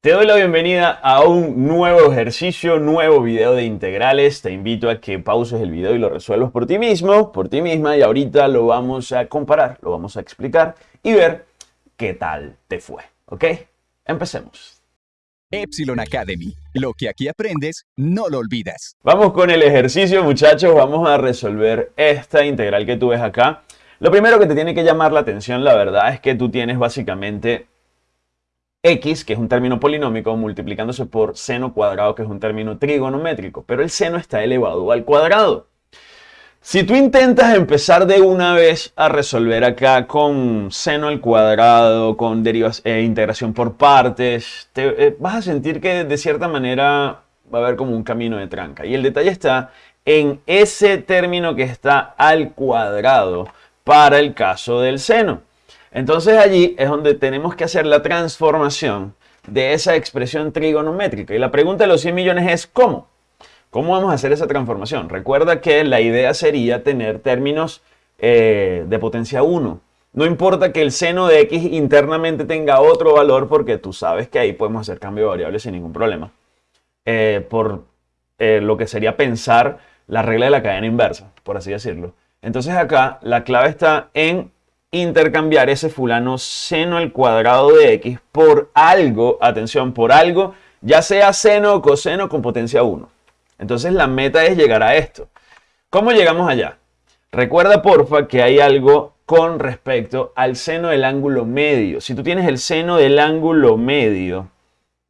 Te doy la bienvenida a un nuevo ejercicio, nuevo video de integrales. Te invito a que pauses el video y lo resuelvas por ti mismo, por ti misma. Y ahorita lo vamos a comparar, lo vamos a explicar y ver qué tal te fue. ¿Ok? Empecemos. Epsilon Academy. Lo que aquí aprendes, no lo olvidas. Vamos con el ejercicio, muchachos. Vamos a resolver esta integral que tú ves acá. Lo primero que te tiene que llamar la atención, la verdad, es que tú tienes básicamente x, que es un término polinómico, multiplicándose por seno cuadrado, que es un término trigonométrico, pero el seno está elevado al cuadrado. Si tú intentas empezar de una vez a resolver acá con seno al cuadrado, con derivas, e integración por partes, te, eh, vas a sentir que de cierta manera va a haber como un camino de tranca. Y el detalle está en ese término que está al cuadrado para el caso del seno. Entonces allí es donde tenemos que hacer la transformación de esa expresión trigonométrica. Y la pregunta de los 100 millones es ¿cómo? ¿Cómo vamos a hacer esa transformación? Recuerda que la idea sería tener términos eh, de potencia 1. No importa que el seno de x internamente tenga otro valor porque tú sabes que ahí podemos hacer cambio de variables sin ningún problema. Eh, por eh, lo que sería pensar la regla de la cadena inversa, por así decirlo. Entonces acá la clave está en intercambiar ese fulano seno al cuadrado de x por algo, atención, por algo, ya sea seno o coseno con potencia 1. Entonces la meta es llegar a esto. ¿Cómo llegamos allá? Recuerda porfa que hay algo con respecto al seno del ángulo medio. Si tú tienes el seno del ángulo medio,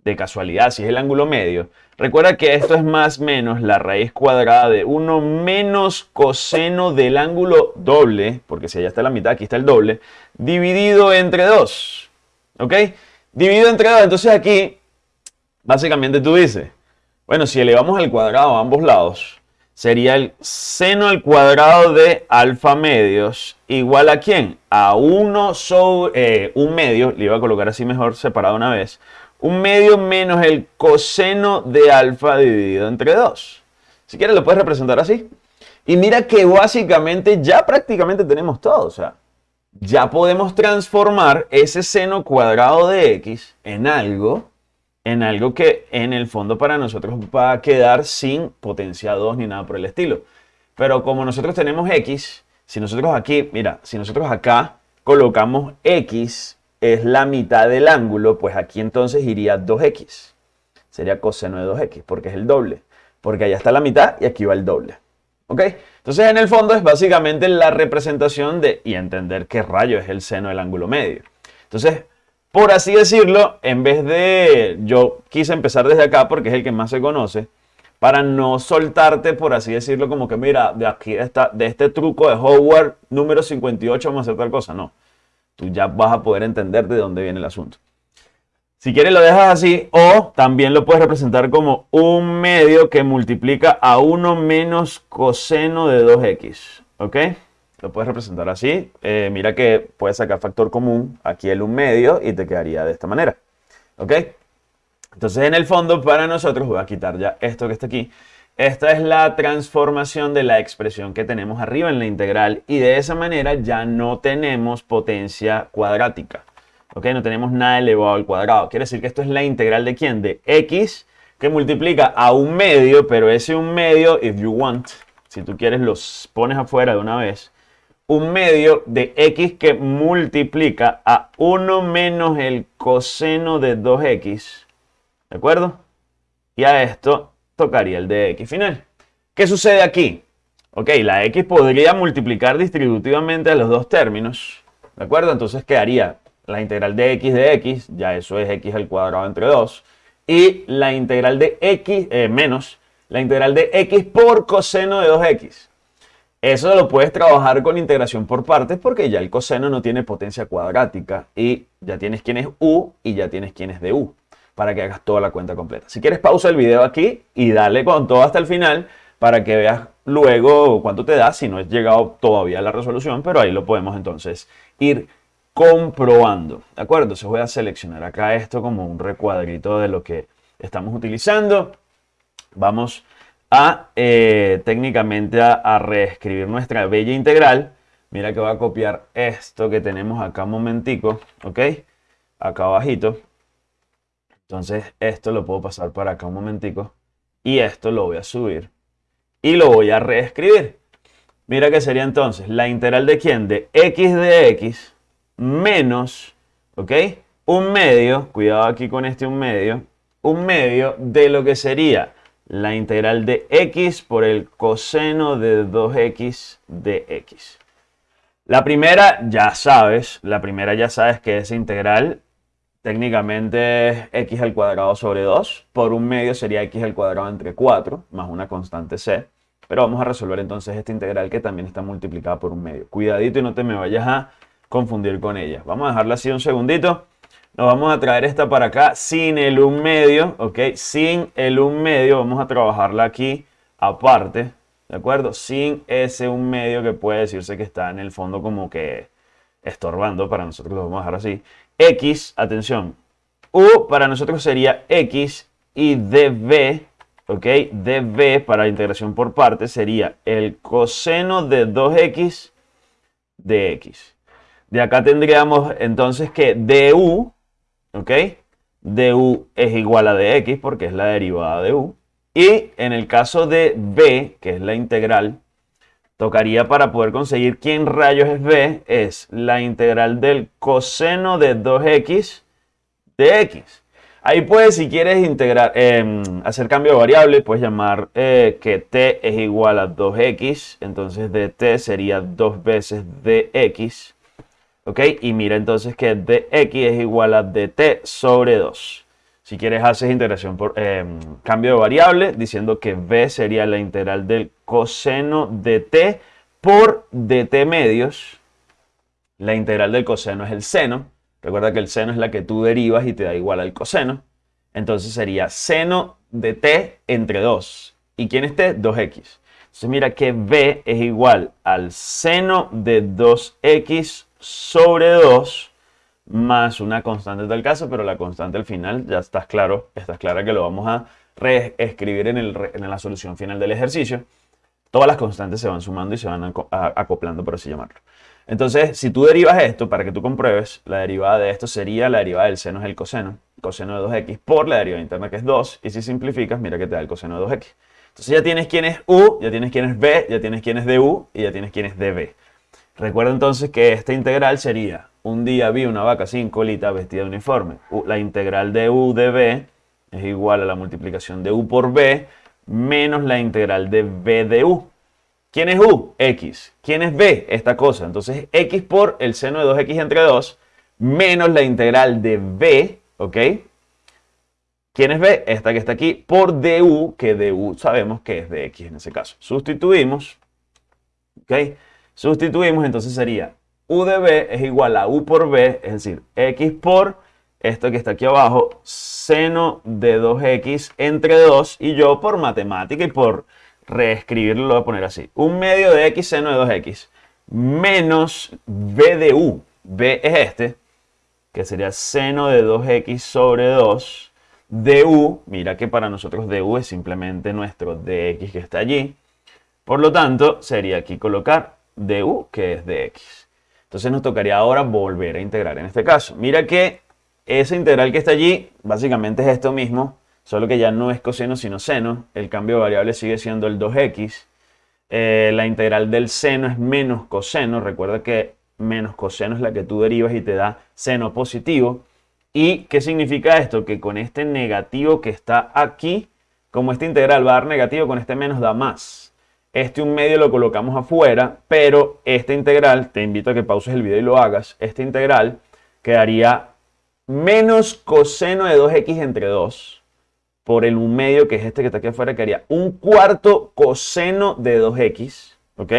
de casualidad, si es el ángulo medio, recuerda que esto es más menos la raíz cuadrada de 1 menos coseno del ángulo doble, porque si allá está la mitad, aquí está el doble, dividido entre 2. ¿Ok? Dividido entre 2, entonces aquí, básicamente tú dices, bueno, si elevamos al cuadrado a ambos lados, sería el seno al cuadrado de alfa medios igual a quién? A 1 sobre eh, un medio, le iba a colocar así mejor separado una vez, un medio menos el coseno de alfa dividido entre 2. Si quieres lo puedes representar así. Y mira que básicamente ya prácticamente tenemos todo. O sea, ya podemos transformar ese seno cuadrado de x en algo, en algo que en el fondo para nosotros va a quedar sin potencia 2 ni nada por el estilo. Pero como nosotros tenemos x, si nosotros aquí, mira, si nosotros acá colocamos x es la mitad del ángulo, pues aquí entonces iría 2x. Sería coseno de 2x, porque es el doble. Porque allá está la mitad y aquí va el doble. ¿Ok? Entonces en el fondo es básicamente la representación de, y entender qué rayo es el seno del ángulo medio. Entonces, por así decirlo, en vez de, yo quise empezar desde acá porque es el que más se conoce, para no soltarte, por así decirlo, como que mira, de aquí está, de este truco de Howard número 58 vamos a hacer tal cosa. No tú ya vas a poder entender de dónde viene el asunto. Si quieres lo dejas así o también lo puedes representar como un medio que multiplica a 1 menos coseno de 2x. ¿Ok? Lo puedes representar así. Eh, mira que puedes sacar factor común, aquí el 1 medio y te quedaría de esta manera. ¿Ok? Entonces en el fondo para nosotros, voy a quitar ya esto que está aquí. Esta es la transformación de la expresión que tenemos arriba en la integral y de esa manera ya no tenemos potencia cuadrática. ¿Ok? No tenemos nada elevado al cuadrado. Quiere decir que esto es la integral de quién? De x que multiplica a un medio, pero ese un medio, if you want, si tú quieres los pones afuera de una vez, un medio de x que multiplica a 1 menos el coseno de 2x. ¿De acuerdo? Y a esto tocaría el de x final. ¿Qué sucede aquí? Ok, la x podría multiplicar distributivamente a los dos términos, ¿de acuerdo? Entonces quedaría la integral de x de x, ya eso es x al cuadrado entre 2, y la integral de x eh, menos la integral de x por coseno de 2x. Eso lo puedes trabajar con integración por partes porque ya el coseno no tiene potencia cuadrática y ya tienes quién es u y ya tienes quién es de u para que hagas toda la cuenta completa. Si quieres, pausa el video aquí y dale con todo hasta el final para que veas luego cuánto te da si no has llegado todavía a la resolución, pero ahí lo podemos entonces ir comprobando. ¿De acuerdo? Entonces voy a seleccionar acá esto como un recuadrito de lo que estamos utilizando. Vamos a eh, técnicamente a, reescribir nuestra bella integral. Mira que voy a copiar esto que tenemos acá un momentico, ¿ok? Acá abajito Entonces esto lo puedo pasar para acá un momentico y esto lo voy a subir y lo voy a reescribir. Mira que sería entonces la integral de quién? De x de x menos, ¿ok? Un medio, cuidado aquí con este un medio, un medio de lo que sería la integral de x por el coseno de 2x de x. La primera ya sabes, la primera ya sabes que esa integral técnicamente x al cuadrado sobre 2. Por un medio sería x al cuadrado entre 4 más una constante c. Pero vamos a resolver entonces esta integral que también está multiplicada por un medio. Cuidadito y no te me vayas a confundir con ella. Vamos a dejarla así un segundito. Nos vamos a traer esta para acá sin el 1 medio, ¿ok? Sin el 1 medio, vamos a trabajarla aquí aparte, ¿de acuerdo? Sin ese 1 medio que puede decirse que está en el fondo como que estorbando, para nosotros lo vamos a dejar así. X, atención, U para nosotros sería X y dB, ¿ok? dB para integración por partes sería el coseno de 2X de X. De acá tendríamos entonces que du ¿ok? du es igual a dx porque es la derivada de u. Y en el caso de b, que es la integral, tocaría para poder conseguir quién rayos es b, es la integral del coseno de 2x de x. Ahí puedes, si quieres integrar, em, hacer cambio de variable, puedes llamar eh, que t es igual a 2x, entonces de t sería 2 veces dx ¿Ok? Y mira entonces que dx es igual a dt sobre 2. Si quieres haces integración por em, cambio de variable diciendo que b sería la integral del coseno de t por dt medios. La integral del coseno es el seno. Recuerda que el seno es la que tú derivas y te da igual al coseno. Entonces sería seno de t entre 2. ¿Y quién es t? 2x. Entonces mira que b es igual al seno de 2x sobre 2 más una constante del caso, pero la constante al final ya estás claro, estás clara que lo vamos a reescribir en, en la solución final del ejercicio. Todas las constantes se van sumando y se van acoplando, por así llamarlo. Entonces, si tú derivas esto, para que tú compruebes, la derivada de esto sería la derivada del seno es el coseno, coseno de 2x por la derivada interna que es 2, y si simplificas, mira que te da el coseno de 2x. Entonces ya tienes quién es u, ya tienes quién es b, ya tienes quién es du y ya tienes quién es db. Recuerda entonces que esta integral sería, un día vi una vaca sin colita vestida de uniforme. La integral de u de b es igual a la multiplicación de u por b menos la integral de b de u. ¿Quién es u? X. ¿Quién es b? Esta cosa. Entonces, x por el seno de 2x entre 2 menos la integral de b, ¿ok? ¿Quién es b? Esta que está aquí, por du, que du sabemos que es de x en ese caso. Sustituimos, ¿ok? Sustituimos, entonces sería u de b es igual a u por b, es decir, x por esto que está aquí abajo, seno de 2x entre 2, y yo por matemática y por reescribirlo lo voy a poner así. Un medio de x seno de 2x menos b de u. b es este, que sería seno de 2x sobre 2 du. Mira que para nosotros du es simplemente nuestro dx que está allí. Por lo tanto, sería aquí colocar de u, que es de x. Entonces nos tocaría ahora volver a integrar en este caso. Mira que esa integral que está allí básicamente es esto mismo, solo que ya no es coseno sino seno. El cambio de variable sigue siendo el 2x. Eh, la integral del seno es menos coseno. Recuerda que menos coseno es la que tú derivas y te da seno positivo. ¿Y qué significa esto? Que con este negativo que está aquí, como esta integral va a dar negativo, con este menos da más. Este un medio lo colocamos afuera, pero esta integral, te invito a que pauses el video y lo hagas, esta integral quedaría menos coseno de 2x entre 2 por el un medio que es este que está aquí afuera, quedaría un cuarto coseno de 2x, ¿ok?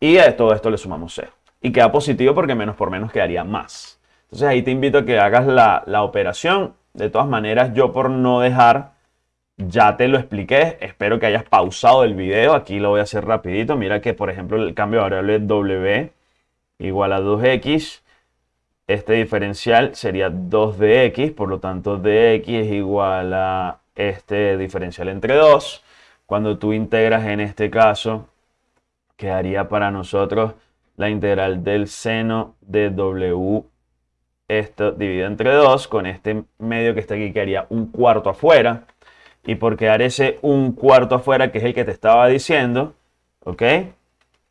Y a todo esto le sumamos 0. Y queda positivo porque menos por menos quedaría más. Entonces ahí te invito a que hagas la, la operación. De todas maneras, yo por no dejar ya te lo expliqué, espero que hayas pausado el video, aquí lo voy a hacer rapidito. Mira que por ejemplo el cambio de variable w igual a 2x, este diferencial sería 2dx, por lo tanto dx es igual a este diferencial entre 2. Cuando tú integras en este caso, quedaría para nosotros la integral del seno de w esto dividido entre 2 con este medio que está aquí que haría un cuarto afuera. Y por quedar ese un cuarto afuera, que es el que te estaba diciendo, ¿ok?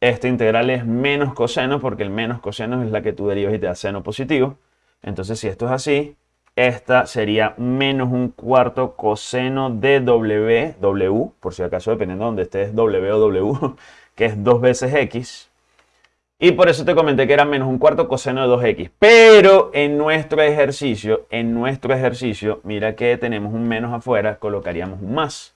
Este integral es menos coseno porque el menos coseno es la que tú derivas y te da seno positivo. Entonces, si esto es así, esta sería menos un cuarto coseno de w, w, por si acaso dependiendo de donde estés, w o w, que es dos veces x. Y por eso te comenté que era menos un cuarto coseno de 2x. Pero en nuestro ejercicio, en nuestro ejercicio, mira que tenemos un menos afuera, colocaríamos un más.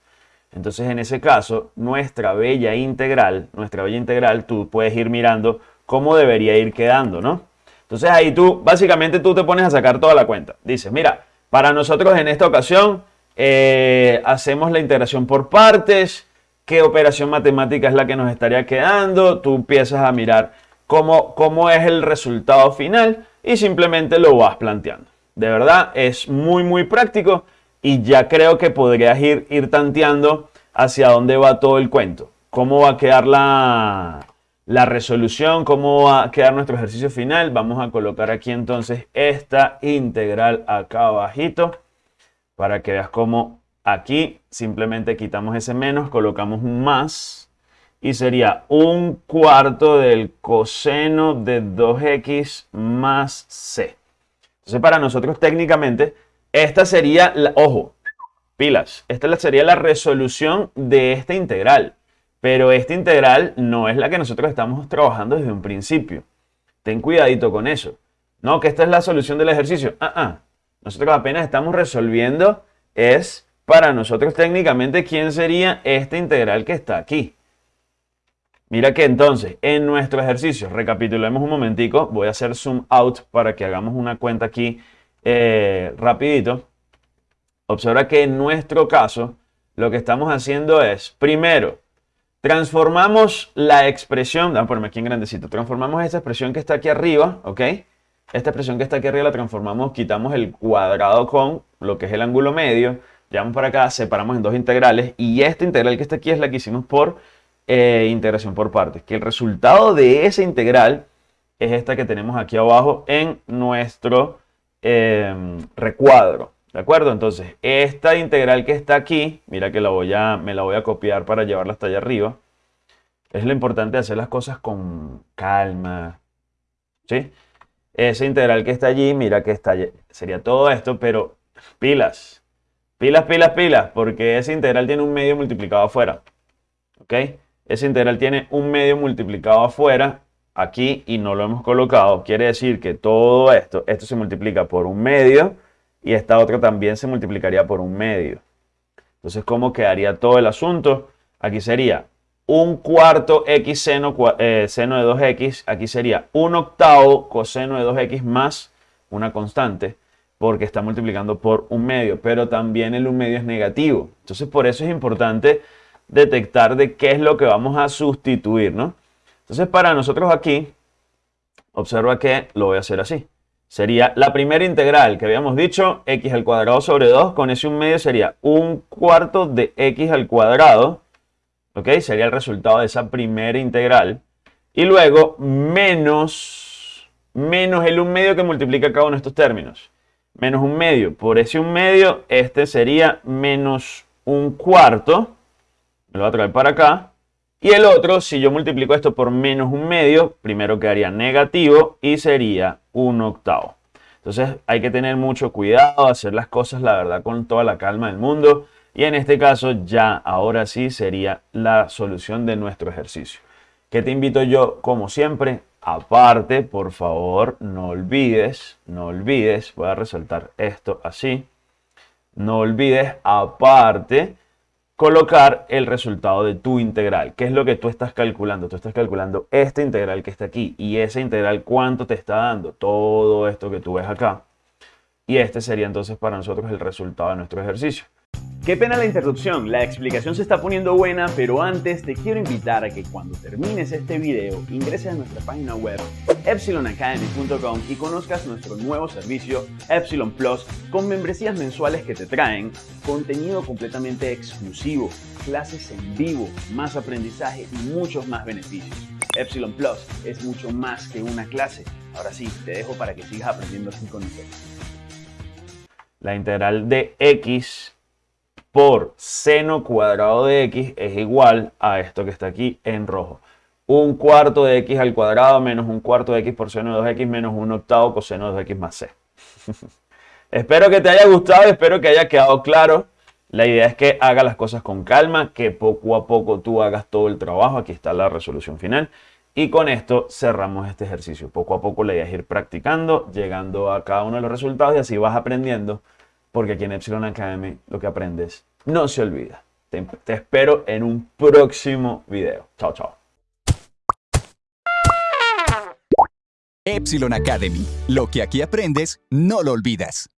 Entonces en ese caso, nuestra bella integral, nuestra bella integral, tú puedes ir mirando cómo debería ir quedando, ¿no? Entonces ahí tú, básicamente tú te pones a sacar toda la cuenta. Dices, mira, para nosotros en esta ocasión eh, hacemos la integración por partes, qué operación matemática es la que nos estaría quedando, tú empiezas a mirar cómo, cómo es el resultado final y simplemente lo vas planteando. De verdad, es muy, muy práctico y ya creo que podrías ir, ir tanteando hacia dónde va todo el cuento, cómo va a quedar la, la resolución, cómo va a quedar nuestro ejercicio final. Vamos a colocar aquí entonces esta integral acá abajito para que veas cómo aquí simplemente quitamos ese menos, colocamos un más y sería un cuarto del coseno de 2x más c. Entonces para nosotros técnicamente esta sería, la, ojo, pilas, esta sería la resolución de esta integral. Pero esta integral no es la que nosotros estamos trabajando desde un principio. Ten cuidadito con eso. No, que esta es la solución del ejercicio. Ah, ah. Nosotros apenas estamos resolviendo es para nosotros técnicamente quién sería esta integral que está aquí. Mira que entonces en nuestro ejercicio, recapitulemos un momentico, voy a hacer zoom out para que hagamos una cuenta aquí eh, rapidito. Observa que en nuestro caso lo que estamos haciendo es, primero, Transformamos la expresión, vamos a ponerme aquí en grandecito, transformamos esta expresión que está aquí arriba, ¿ok? Esta expresión que está aquí arriba la transformamos, quitamos el cuadrado con lo que es el ángulo medio, llevamos para acá, separamos en dos integrales y esta integral que está aquí es la que hicimos por eh, integración por partes, que el resultado de esa integral es esta que tenemos aquí abajo en nuestro eh, recuadro. ¿De acuerdo? Entonces, esta integral que está aquí, mira que la voy a, me la voy a copiar para llevarla hasta allá arriba. Es lo importante hacer las cosas con calma. ¿Sí? Esa integral que está allí, mira que está sería todo esto, pero pilas. Pilas, pilas, pilas, porque esa integral tiene un medio multiplicado afuera. ¿Ok? Esa integral tiene un medio multiplicado afuera aquí y no lo hemos colocado. Quiere decir que todo esto, esto se multiplica por un medio y esta otra también se multiplicaría por un medio. Entonces, ¿cómo quedaría todo el asunto? Aquí sería un cuarto x seno, eh, de 2x, aquí sería un octavo coseno de 2x más una constante, porque está multiplicando por un medio, pero también el un medio es negativo. Entonces, por eso es importante detectar de qué es lo que vamos a sustituir, ¿no? Entonces, para nosotros aquí, observa que lo voy a hacer así sería la primera integral que habíamos dicho, x al cuadrado sobre 2, con ese un medio sería un cuarto de x al cuadrado, ¿ok? Sería el resultado de esa primera integral. Y luego menos, menos el un medio que multiplica cada uno de estos términos. Menos un medio. Por ese un medio, este sería menos un cuarto. Lo voy a traer para acá. Y el otro, si yo multiplico esto por menos un medio, primero quedaría negativo y sería un octavo. Entonces hay que tener mucho cuidado, hacer las cosas, la verdad, con toda la calma del mundo. Y en este caso ya, ahora sí, sería la solución de nuestro ejercicio. ¿Qué te invito yo, como siempre? Aparte, por favor, no olvides, no olvides, voy a resaltar esto así. No olvides, aparte, colocar el resultado de tu integral. ¿Qué es lo que tú estás calculando? Tú estás calculando esta integral que está aquí y esa integral cuánto te está dando. Todo esto que tú ves acá. Y este sería entonces para nosotros el resultado de nuestro ejercicio. Qué pena la interrupción, la explicación se está poniendo buena, pero antes te quiero invitar a que cuando termines este video ingreses a nuestra página web epsilonacademy.com y conozcas nuestro nuevo servicio Epsilon Plus con membresías mensuales que te traen contenido completamente exclusivo, clases en vivo, más aprendizaje y muchos más beneficios. Epsilon Plus es mucho más que una clase. Ahora sí, te dejo para que sigas aprendiendo así con nosotros. La integral de x por seno cuadrado de x es igual a esto que está aquí en rojo. Un cuarto de x al cuadrado menos un cuarto de x por seno de 2x menos un octavo coseno de 2x más c. espero que te haya gustado, espero que haya quedado claro. La idea es que hagas las cosas con calma, que poco a poco tú hagas todo el trabajo. Aquí está la resolución final. Y con esto cerramos este ejercicio. Poco a poco la idea es ir practicando, llegando a cada uno de los resultados y así vas aprendiendo porque aquí en Epsilon Academy lo que aprendes no se olvida. Te, espero en un próximo video. Chao, chao. Epsilon Academy. Lo que aquí aprendes, no lo olvidas.